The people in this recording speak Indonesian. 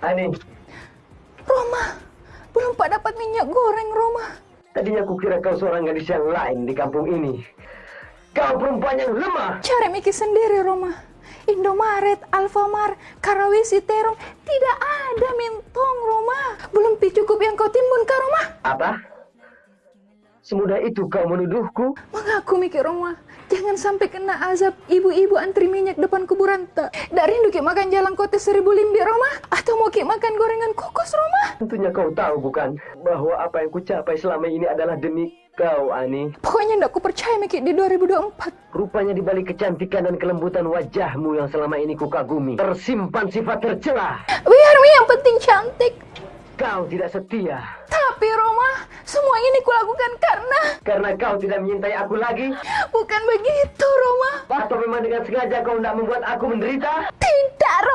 Ani, Roma, belum pak dapat minyak goreng, Roma. tadinya kukira kau seorang gadis yang lain di kampung ini. Kau perempuan yang lemah. Cari mikir sendiri, Roma. Indomaret, Alfamart, Karawisi, Terong, tidak ada mintong, Roma. Belum pi cukup yang kau timbun, Kak, Roma. Apa? Semudah itu kau menuduhku? Mengaku mikir Roma, jangan sampai kena azab ibu-ibu antri minyak depan kuburan tak. Dari rindu ki makan jalan kota seribu limbi Roma, atau mau ki makan gorengan kokos Roma. Tentunya kau tahu bukan bahwa apa yang kucapai selama ini adalah demi kau, Ani. Pokoknya ndak ku percaya mikir di 2024. Rupanya di balik kecantikan dan kelembutan wajahmu yang selama ini kukagumi, tersimpan sifat tercela. Biar yang penting cantik. Kau tidak setia. Tapi Roma, semua ini kulakukan karena Karena kau tidak menyintai aku lagi? bukan begitu Roma. Atau memang dengan sengaja kau tidak membuat aku menderita? Tidak.